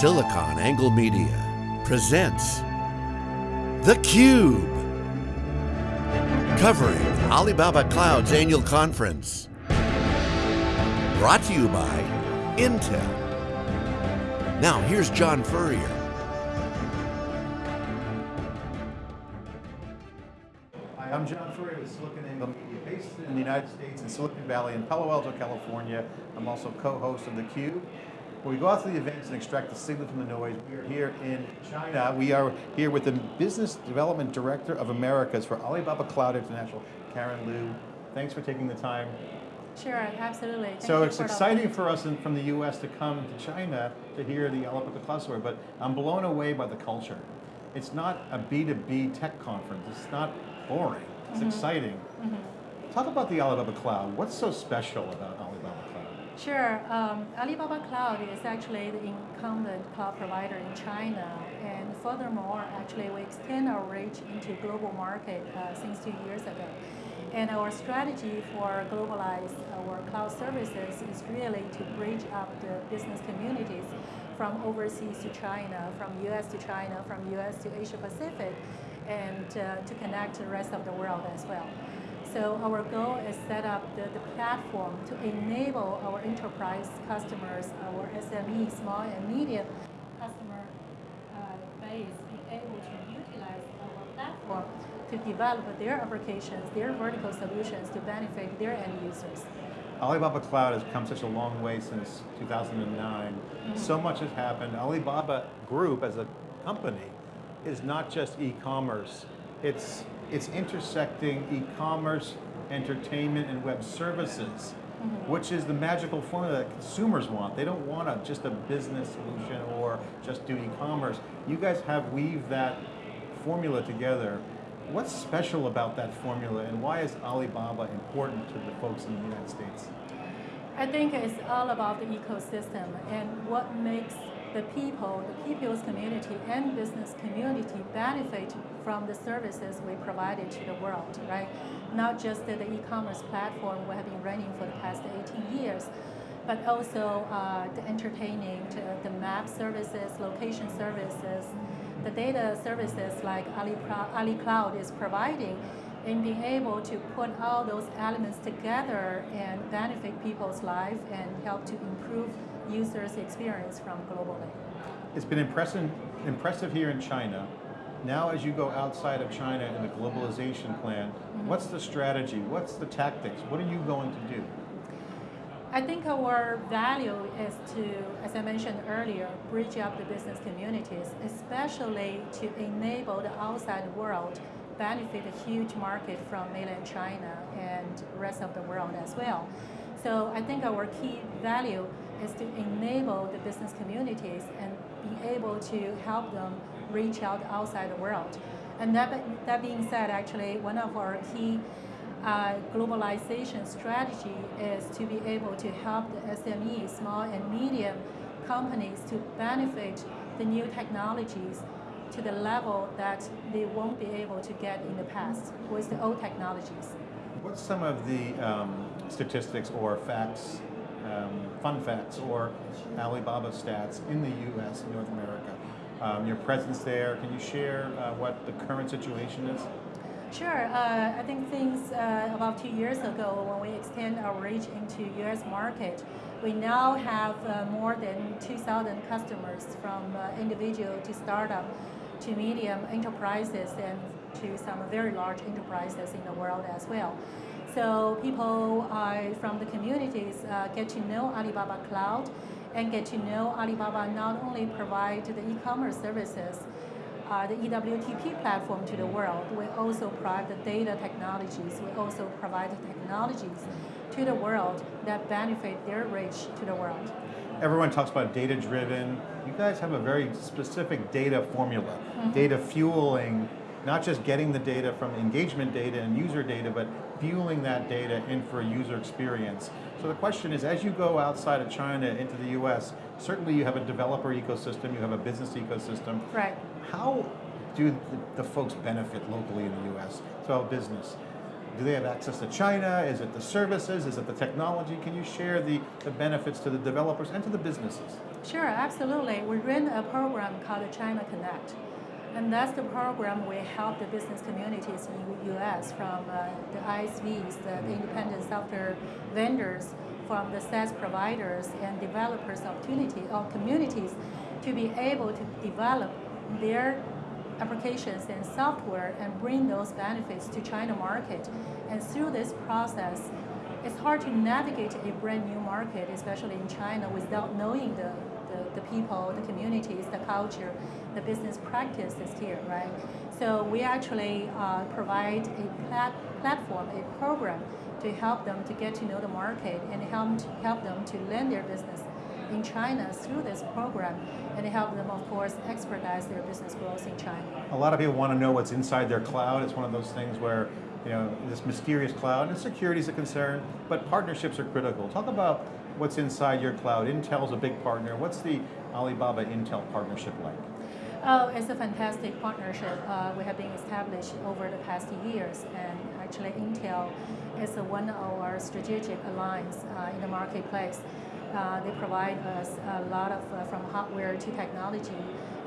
SiliconANGLE Media presents theCUBE. Covering Alibaba Cloud's annual conference. Brought to you by Intel. Now here's John Furrier. Hi, I'm John Furrier with Silicon Angle Media, based in the United States in Silicon Valley in Palo Alto, California. I'm also co-host of theCUBE. Where we go out to the events and extract the signal from the noise. We are here in China. We are here with the Business Development Director of Americas for Alibaba Cloud International, Karen Liu. Thanks for taking the time. Sure, absolutely. Thank so it's for exciting for us in, from the US to come to China to hear the Alibaba Cloud story, but I'm blown away by the culture. It's not a B2B tech conference. It's not boring. It's mm-hmm. exciting. Mm-hmm. Talk about the Alibaba Cloud. What's so special about Alibaba Cloud? Sure. Um, Alibaba Cloud is actually the incumbent cloud provider in China, and furthermore, actually, we extend our reach into global market uh, since two years ago. And our strategy for globalize our cloud services is really to bridge up the business communities from overseas to China, from US to China, from US to Asia Pacific, and uh, to connect the rest of the world as well. So our goal is set up the, the platform to enable our enterprise customers, our SME, small and medium customer uh, base, be able to utilize our platform to develop their applications, their vertical solutions to benefit their end users. Alibaba Cloud has come such a long way since 2009. So much has happened. Alibaba Group as a company is not just e-commerce. It's, it's intersecting e-commerce, entertainment, and web services, mm-hmm. which is the magical formula that consumers want. They don't want a, just a business solution or just do e-commerce. You guys have weaved that formula together. What's special about that formula and why is Alibaba important to the folks in the United States? I think it's all about the ecosystem and what makes the people, the people's community and business community benefit from the services we provided to the world, right? Not just the e-commerce platform we have been running for the past 18 years, but also uh, the entertaining, the map services, location services, the data services like Ali, Ali Cloud is providing and being able to put all those elements together and benefit people's life and help to improve users' experience from globally. It's been impressive, impressive here in China. Now as you go outside of China in the globalization plan, mm-hmm. what's the strategy? What's the tactics? What are you going to do? I think our value is to, as I mentioned earlier, bridge up the business communities, especially to enable the outside world benefit a huge market from mainland China and rest of the world as well. So I think our key value is to enable the business communities and be able to help them reach out outside the world. And that, that being said, actually, one of our key uh, globalization strategy is to be able to help the SME, small and medium companies to benefit the new technologies to the level that they won't be able to get in the past with the old technologies. What's some of the um, statistics or facts, um, fun facts, or Alibaba stats in the US, and North America? Um, your presence there, can you share uh, what the current situation is? Sure. Uh, I think things uh, about two years ago when we extend our reach into U.S. market, we now have uh, more than 2,000 customers from uh, individual to startup to medium enterprises and to some very large enterprises in the world as well. So people uh, from the communities uh, get to know Alibaba Cloud and get to know Alibaba not only provide the e-commerce services, uh, the EWTP platform to the world. We also provide the data technologies. We also provide the technologies to the world that benefit their reach to the world. Everyone talks about data-driven. You guys have a very specific data formula, mm -hmm. data fueling, not just getting the data from engagement data and user data, but fueling that data in for a user experience. So the question is, as you go outside of China into the US, certainly you have a developer ecosystem, you have a business ecosystem. Right. How do the, the folks benefit locally in the US, so business? do they have access to China? Is it the services? Is it the technology? Can you share the, the benefits to the developers and to the businesses? Sure, absolutely. We ran a program called China Connect. And that's the program we help the business communities in US from uh, the ISVs, the, the independent software vendors, from the SaaS providers and developers opportunity or communities to be able to develop their applications and software and bring those benefits to China market. And through this process, it's hard to navigate a brand new market, especially in China, without knowing the, the, the people, the communities, the culture, the business practices here, right? So we actually uh, provide a plat platform, a program to help them to get to know the market and help, help them to land their business in China through this program and help them, of course, expedite their business growth in China. A lot of people want to know what's inside their cloud. It's one of those things where, you know, this mysterious cloud, and security is a concern, but partnerships are critical. Talk about what's inside your cloud. Intel's a big partner. What's the Alibaba Intel partnership like? Oh, it's a fantastic partnership. Uh, we have been established over the past years, and actually Intel is one of our strategic alliance uh, in the marketplace. Uh, they provide us a lot of, uh, from hardware to technology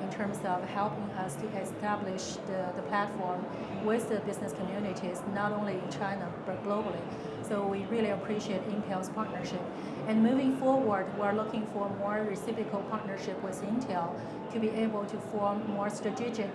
in terms of helping us to establish the, the platform with the business communities, not only in China, but globally. So we really appreciate Intel's partnership. And moving forward, we're looking for more reciprocal partnership with Intel to be able to form more strategic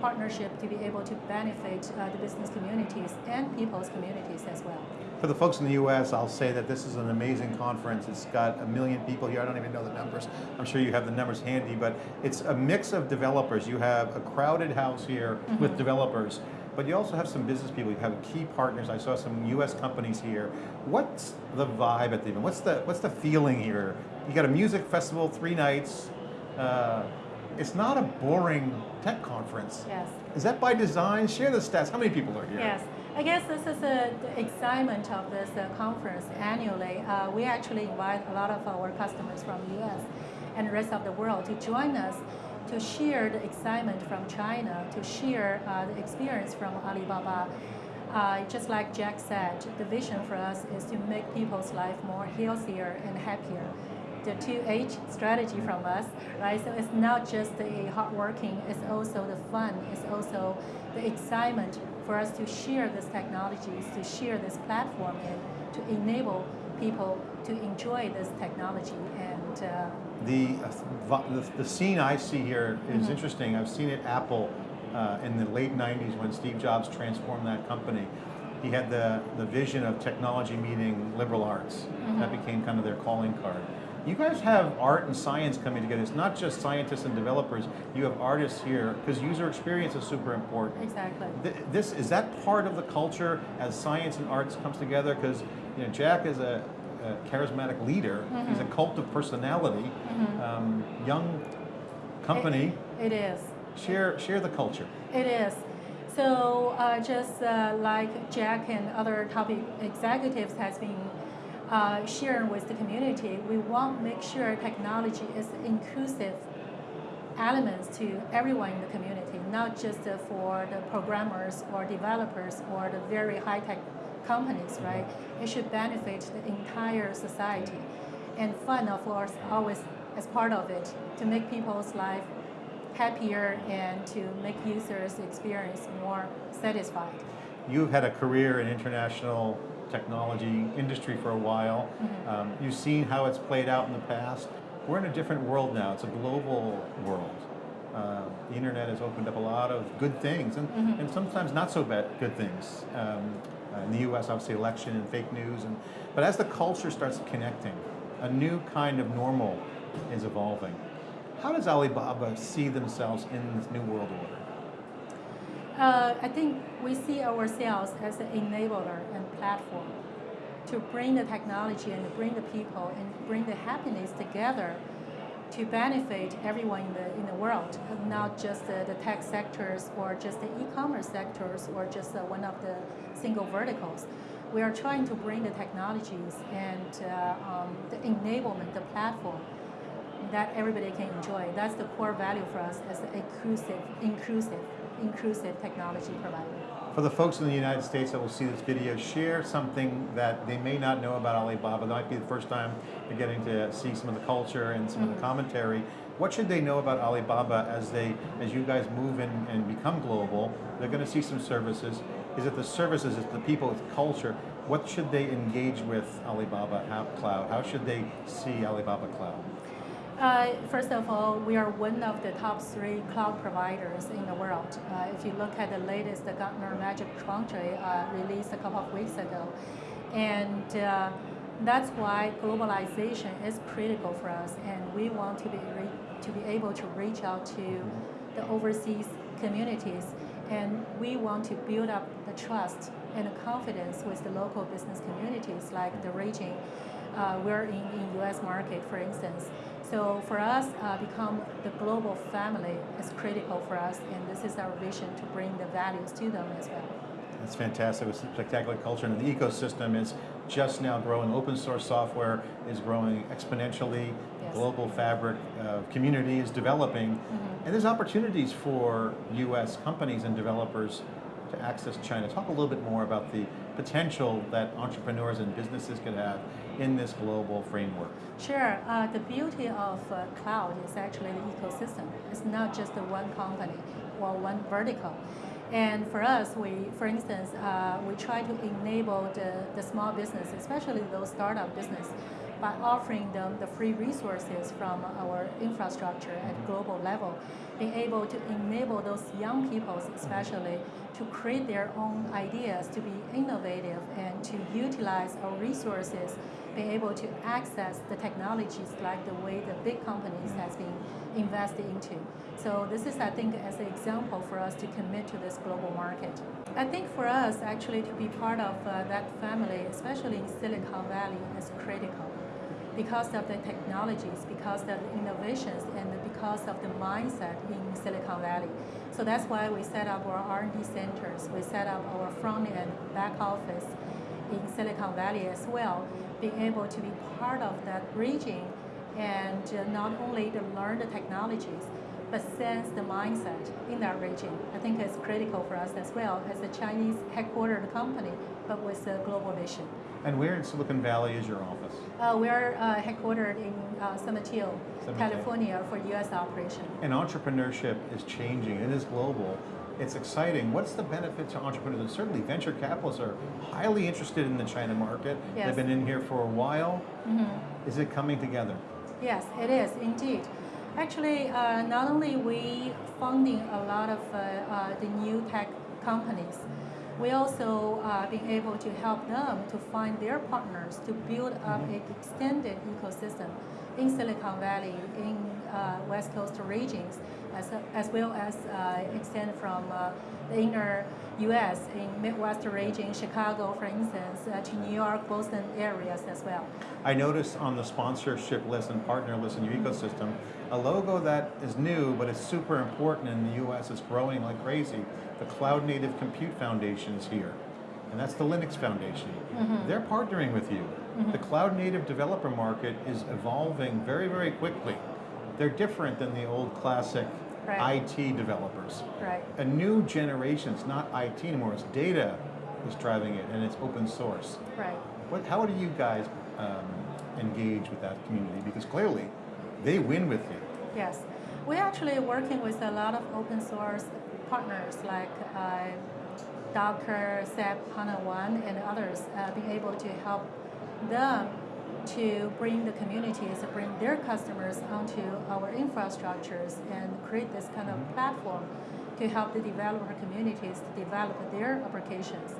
partnership to be able to benefit uh, the business communities and people's communities as well. For the folks in the US, I'll say that this is an amazing conference. It's got a million people here. I don't even know the numbers. I'm sure you have the numbers handy, but it's a mix of developers. You have a crowded house here mm -hmm. with developers, but you also have some business people. You have key partners. I saw some US companies here. What's the vibe at the event? What's the, what's the feeling here? You got a music festival, three nights. Uh, it's not a boring tech conference. Yes. Is that by design? Share the stats. How many people are here? Yes. I guess this is the excitement of this uh, conference annually. Uh, we actually invite a lot of our customers from the US and the rest of the world to join us to share the excitement from China, to share uh, the experience from Alibaba. Uh, just like Jack said, the vision for us is to make people's life more healthier and happier the 2H strategy from us, right? So it's not just the hard working, it's also the fun, it's also the excitement for us to share this technologies, to share this platform, and to enable people to enjoy this technology. And uh, the, uh, the, the scene I see here is mm -hmm. interesting. I've seen it Apple uh, in the late 90s when Steve Jobs transformed that company. He had the, the vision of technology meeting liberal arts. Mm -hmm. That became kind of their calling card. You guys have art and science coming together. It's not just scientists and developers. You have artists here because user experience is super important. Exactly. this is that part of the culture as science and arts comes together because you know Jack is a, a charismatic leader. Mm -hmm. He's a cult of personality. Mm -hmm. um, young company. it, it is. Share share the culture. It is. So uh, just uh, like Jack and other top executives has been uh, sharing with the community, we want to make sure technology is inclusive elements to everyone in the community, not just uh, for the programmers or developers or the very high-tech companies, right? It should benefit the entire society. And fun, of course, always as part of it, to make people's life happier and to make users' experience more satisfied. You've had a career in international technology industry for a while. Mm -hmm. um, you've seen how it's played out in the past. We're in a different world now. It's a global world. Uh, the internet has opened up a lot of good things and, mm -hmm. and sometimes not so bad good things. Um, uh, in the US, obviously election and fake news. And, but as the culture starts connecting, a new kind of normal is evolving. How does Alibaba see themselves in this new world order? Uh, I think we see ourselves as an enabler and platform to bring the technology and bring the people and bring the happiness together to benefit everyone in the, in the world, not just the, the tech sectors or just the e-commerce sectors or just uh, one of the single verticals. We are trying to bring the technologies and uh, um, the enablement, the platform that everybody can enjoy. That's the core value for us as an inclusive, inclusive inclusive technology provider. For the folks in the United States that will see this video, share something that they may not know about Alibaba. That might be the first time they're getting to see some of the culture and some of the commentary. What should they know about Alibaba as they, as you guys move in and become global? They're going to see some services. Is it the services? Is it the people? It's culture. What should they engage with Alibaba Cloud? How should they see Alibaba Cloud? Uh, first of all, we are one of the top three cloud providers in the world. Uh, if you look at the latest the Gartner Magic Quadrant uh, released a couple of weeks ago, and uh, that's why globalization is critical for us, and we want to be to be able to reach out to the overseas communities, and we want to build up the trust and the confidence with the local business communities, like the region uh, we're in in U.S. market, for instance. So for us, uh, become the global family is critical for us, and this is our vision to bring the values to them as well. That's fantastic. It's spectacular culture, and the ecosystem is just now growing. Open source software is growing exponentially. Global fabric community is developing, mm -hmm. and there's opportunities for U.S. companies and developers to access China. Talk a little bit more about the potential that entrepreneurs and businesses could have in this global framework? Sure. Uh, the beauty of uh, cloud is actually the ecosystem. It's not just the one company or one vertical. And for us, we, for instance, uh, we try to enable the, the small business, especially those startup business, by offering them the free resources from our infrastructure at global level, being able to enable those young people especially to create their own ideas, to be innovative and to utilize our resources, being able to access the technologies like the way the big companies has been invested into. So this is, I think, as an example for us to commit to this global market. I think for us, actually, to be part of uh, that family, especially in Silicon Valley, is critical because of the technologies, because of the innovations, and because of the mindset in Silicon Valley. So that's why we set up our R&D centers. We set up our front and back office in Silicon Valley as well, being able to be part of that region and uh, not only to learn the technologies, but sense the mindset in that region. I think it's critical for us as well as a Chinese headquartered company, but with a global vision. And where in Silicon Valley is your office? Uh, we are uh, headquartered in uh, San Mateo, San Mateo, California for U.S. operation. And entrepreneurship is changing. It is global. It's exciting. What's the benefit to entrepreneurs? And certainly venture capitalists are highly interested in the China market. Yes. They've been in here for a while. Mm -hmm. Is it coming together? Yes, it is indeed. Actually, uh, not only we funding a lot of uh, uh, the new tech companies, we also uh, being able to help them to find their partners to build up an extended ecosystem in Silicon Valley, in uh, West Coast regions, as, as well as uh, extend from uh, the inner U.S. in Midwest region, Chicago, for instance, uh, to New York, Boston areas as well. I noticed on the sponsorship list and partner list in your mm -hmm. ecosystem, a logo that is new, but it's super important in the U.S. It's growing like crazy the Cloud Native Compute Foundation is here, and that's the Linux Foundation. Mm -hmm. They're partnering with you. Mm -hmm. The Cloud Native developer market is evolving very, very quickly. They're different than the old classic right. IT developers. Right. A new generation, it's not IT anymore, it's data is driving it, and it's open source. Right. What, how do you guys um, engage with that community? Because clearly, they win with you. Yes. We're actually working with a lot of open source partners like uh, Docker, SAP, HANA One, and others, uh, being able to help them to bring the communities, bring their customers onto our infrastructures and create this kind of mm-hmm. platform to help the developer communities to develop their applications.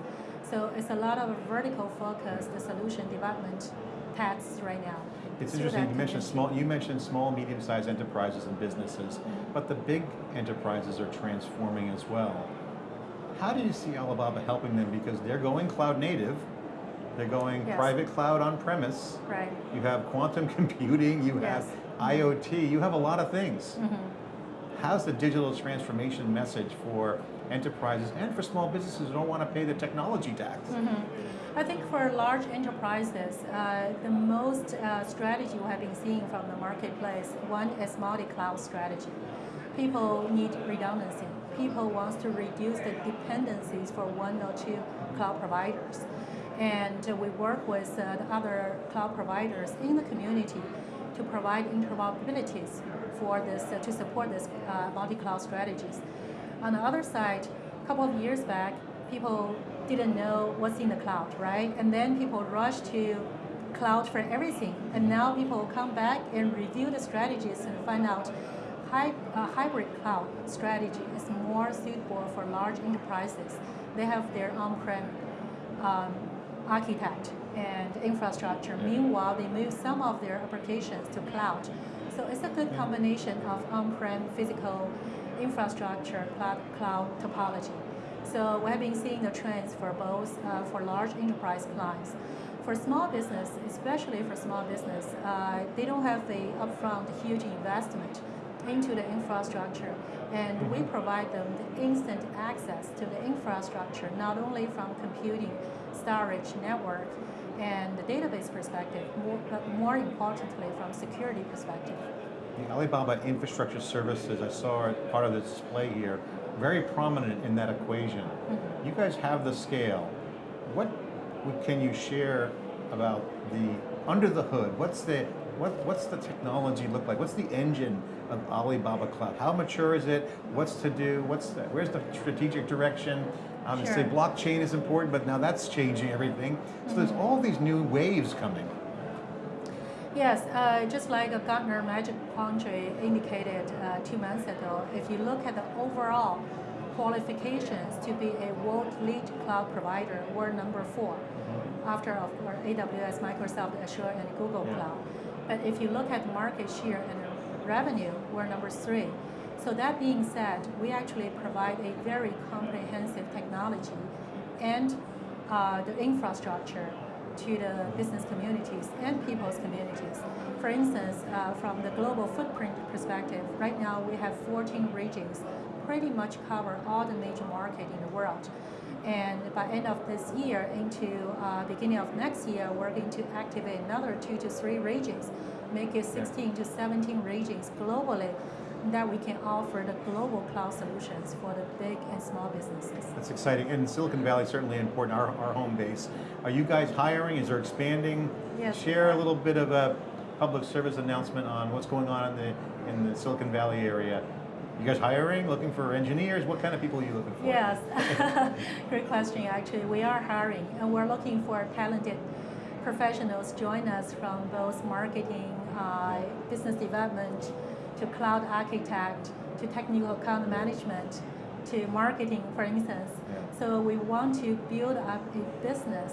So it's a lot of vertical focused solution development tasks right now. It's interesting, you mentioned small, you mentioned small, medium-sized enterprises and businesses, mm -hmm. but the big enterprises are transforming as well. How do you see Alibaba helping them? Because they're going cloud native, they're going yes. private cloud on premise. Right. You have quantum computing, you yes. have IoT, you have a lot of things. Mm -hmm. How's the digital transformation message for enterprises and for small businesses who don't want to pay the technology tax? Mm -hmm. I think for large enterprises, uh, the most uh, strategy we have been seeing from the marketplace, one is multi-cloud strategy. people need redundancy. People want to reduce the dependencies for one or two cloud providers. And we work with uh, the other cloud providers in the community to provide interoperabilities for this, uh, to support this uh, multi-cloud strategies. On the other side, a couple of years back, people didn't know what's in the cloud, right? And then people rushed to cloud for everything. And now people come back and review the strategies and find out hy hybrid cloud strategy is more suitable for large enterprises. They have their on-prem um, architect and infrastructure. Meanwhile, they move some of their applications to cloud. So it's a good combination of on-prem physical infrastructure, cloud, cloud topology. So we have been seeing the trends for both uh, for large enterprise clients. For small business, especially for small business, uh, they don't have the upfront huge investment into the infrastructure, and we provide them the instant access to the infrastructure, not only from computing, storage, network, and the database perspective, more, but more importantly from security perspective. The Alibaba Infrastructure Services, I saw part of the display here, very prominent in that equation. Mm -hmm. You guys have the scale. What can you share about the under the hood? What's the what, what's the technology look like? What's the engine of Alibaba Cloud? How mature is it? What's to do? What's the, where's the strategic direction? Obviously, sure. blockchain is important, but now that's changing everything. So mm -hmm. there's mm-hmm. all these new waves coming. Yes, uh, just like Gartner Magic Quadrant indicated uh, two months ago, if you look at the overall qualifications to be a world lead cloud provider, we're number four after of course AWS, Microsoft Azure, and Google yeah. Cloud. But if you look at market share and revenue, we're number three. So that being said, we actually provide a very comprehensive technology and uh, the infrastructure to the business communities and people's communities. For instance, uh, from the global footprint perspective, right now we have 14 regions, pretty much cover all the major market in the world. And by end of this year into uh, beginning of next year, we're going to activate another two to three regions, make it 16 to 17 regions globally that we can offer the global cloud solutions for the big and small businesses. That's exciting. And Silicon Valley is certainly important, our, our home base. Are you guys hiring? Is there expanding? Yes. Share a little bit of a public service announcement on what's going on in the, in the Silicon Valley area you guys hiring, looking for engineers? What kind of people are you looking for? Yes, great question actually. We are hiring and we're looking for talented professionals join us from both marketing, uh, business development, to cloud architect, to technical account management, to marketing, for instance. Yeah. So we want to build up a business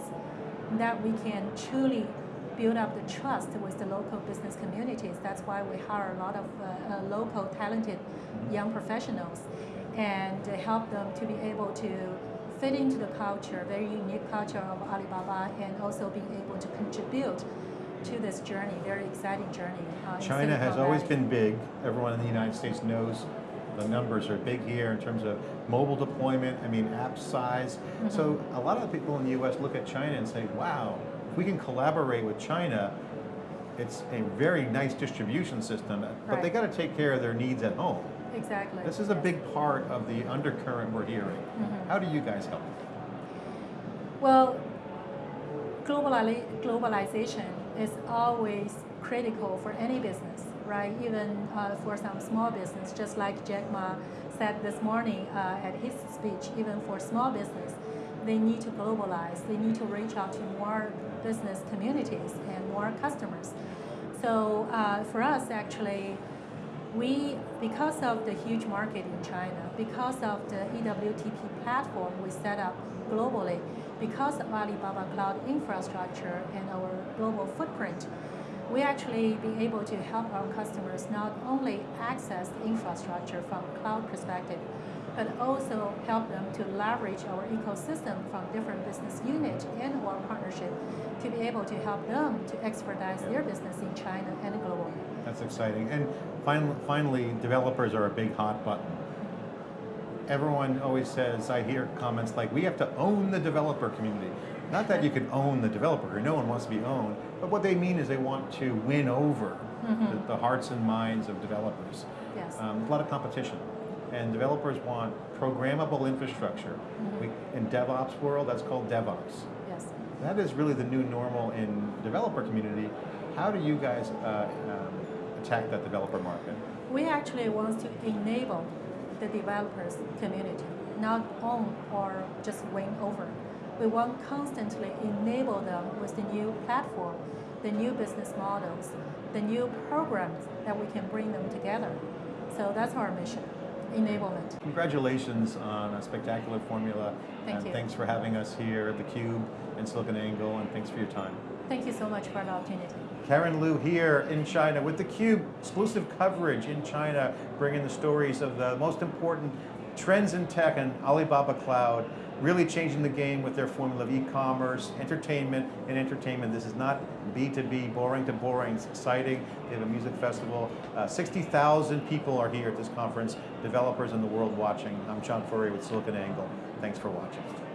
that we can truly build up the trust with the local business communities. That's why we hire a lot of uh, uh, local talented young professionals and help them to be able to fit into the culture, very unique culture of Alibaba and also being able to contribute to this journey, very exciting journey. Uh, China has always been big. Everyone in the United States knows the numbers are big here in terms of mobile deployment, I mean app size. Mm -hmm. So a lot of the people in the US look at China and say, wow, if we can collaborate with China, it's a very nice distribution system, but right. they got to take care of their needs at home. Exactly. This is a big part of the undercurrent we're hearing. Mm -hmm. How do you guys help? Well, globali globalization is always critical for any business, right? Even uh, for some small business, just like Jack Ma said this morning uh, at his speech, even for small business, they need to globalize. They need to reach out to more business communities and more customers. So uh, for us, actually, we, because of the huge market in China, because of the EWTP platform we set up globally, because of Alibaba Cloud infrastructure and our global footprint, we actually be able to help our customers not only access the infrastructure from cloud perspective, but also help them to leverage our ecosystem from different business units and our partnership to be able to help them to expedite their business in China and globally. That's exciting. And finally, finally, developers are a big hot button. Everyone always says, I hear comments like, we have to own the developer community. Not that you can own the developer, no one wants to be owned, but what they mean is they want to win over the, the hearts and minds of developers. Yes. Um, a lot of competition, and developers want programmable infrastructure. We, in DevOps world, that's called DevOps. yes. That is really the new normal in developer community. How do you guys uh, um, attack that developer market? We actually want to enable the developers community, not own or just win over. We want constantly enable them with the new platform, the new business models, the new programs that we can bring them together. So that's our mission, enablement. Congratulations on a spectacular formula. Thank and you. thanks for having us here at theCUBE and SiliconANGLE, and thanks for your time. Thank you so much for the opportunity. Karen Liu here in China with theCUBE, exclusive coverage in China, bringing the stories of the most important trends in tech and Alibaba Cloud, really changing the game with their formula of e-commerce, entertainment, and entertainment. This is not B2B, boring to boring, it's exciting. They have a music festival. Uh, 60,000 people are here at this conference, developers in the world watching. I'm John Furrier with SiliconANGLE. Thanks for watching.